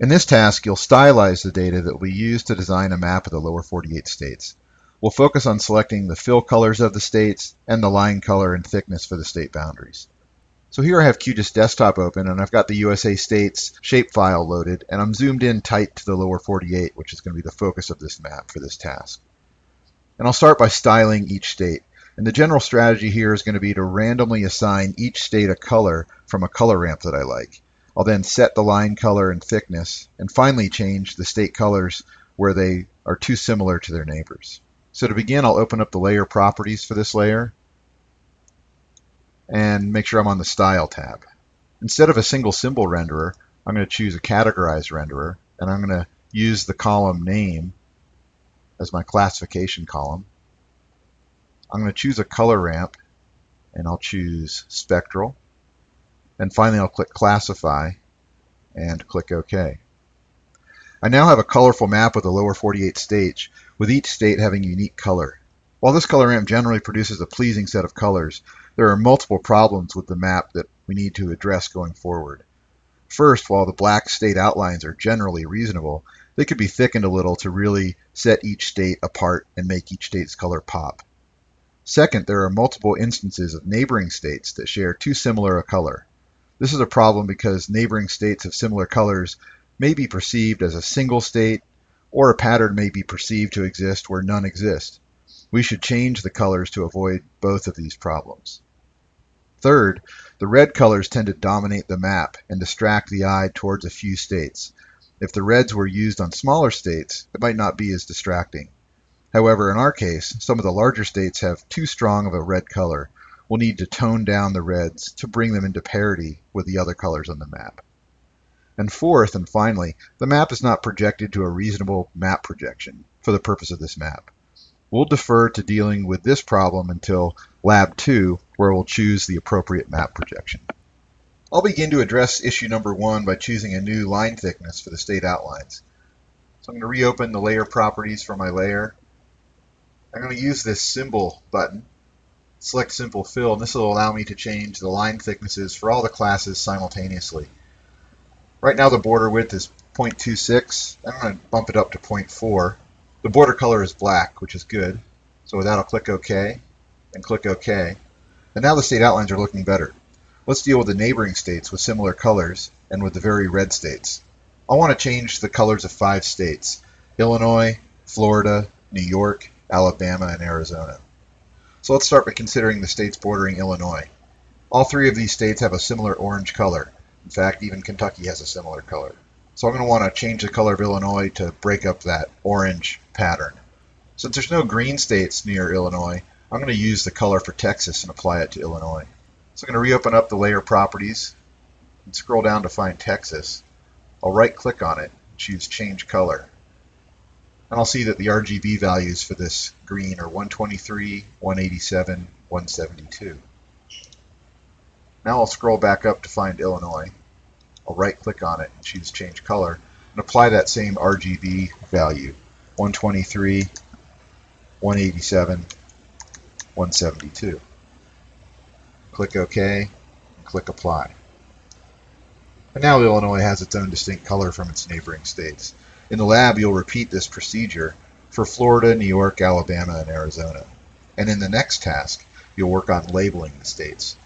In this task, you'll stylize the data that we use to design a map of the lower 48 states. We'll focus on selecting the fill colors of the states and the line color and thickness for the state boundaries. So here I have QGIS Desktop open and I've got the USA States shapefile loaded and I'm zoomed in tight to the lower 48, which is going to be the focus of this map for this task. And I'll start by styling each state. And the general strategy here is going to be to randomly assign each state a color from a color ramp that I like. I'll then set the line color and thickness, and finally change the state colors where they are too similar to their neighbors. So to begin, I'll open up the layer properties for this layer and make sure I'm on the Style tab. Instead of a single symbol renderer, I'm going to choose a categorized renderer, and I'm going to use the column name as my classification column. I'm going to choose a color ramp, and I'll choose spectral. And finally, I'll click Classify and click OK. I now have a colorful map of the lower 48 states, with each state having unique color. While this color ramp generally produces a pleasing set of colors, there are multiple problems with the map that we need to address going forward. First, while the black state outlines are generally reasonable, they could be thickened a little to really set each state apart and make each state's color pop. Second, there are multiple instances of neighboring states that share too similar a color. This is a problem because neighboring states of similar colors may be perceived as a single state, or a pattern may be perceived to exist where none exist. We should change the colors to avoid both of these problems. Third, the red colors tend to dominate the map and distract the eye towards a few states. If the reds were used on smaller states, it might not be as distracting. However, in our case, some of the larger states have too strong of a red color, we'll need to tone down the reds to bring them into parity with the other colors on the map. And fourth and finally, the map is not projected to a reasonable map projection for the purpose of this map. We'll defer to dealing with this problem until Lab 2, where we'll choose the appropriate map projection. I'll begin to address issue number one by choosing a new line thickness for the state outlines. So I'm going to reopen the layer properties for my layer. I'm going to use this symbol button select simple fill and this will allow me to change the line thicknesses for all the classes simultaneously. Right now the border width is 0.26. I'm going to bump it up to 0.4. The border color is black, which is good. So with that I'll click OK and click OK. And now the state outlines are looking better. Let's deal with the neighboring states with similar colors and with the very red states. I want to change the colors of five states, Illinois, Florida, New York, Alabama, and Arizona. So let's start by considering the states bordering Illinois. All three of these states have a similar orange color. In fact, even Kentucky has a similar color. So I'm going to want to change the color of Illinois to break up that orange pattern. Since there's no green states near Illinois, I'm going to use the color for Texas and apply it to Illinois. So I'm going to reopen up the layer properties and scroll down to find Texas. I'll right click on it, and choose change color and I'll see that the RGB values for this green are 123, 187, 172. Now I'll scroll back up to find Illinois. I'll right click on it and choose change color and apply that same RGB value 123, 187, 172. Click OK and click apply. And now Illinois has its own distinct color from its neighboring states. In the lab, you'll repeat this procedure for Florida, New York, Alabama, and Arizona. And in the next task, you'll work on labeling the states.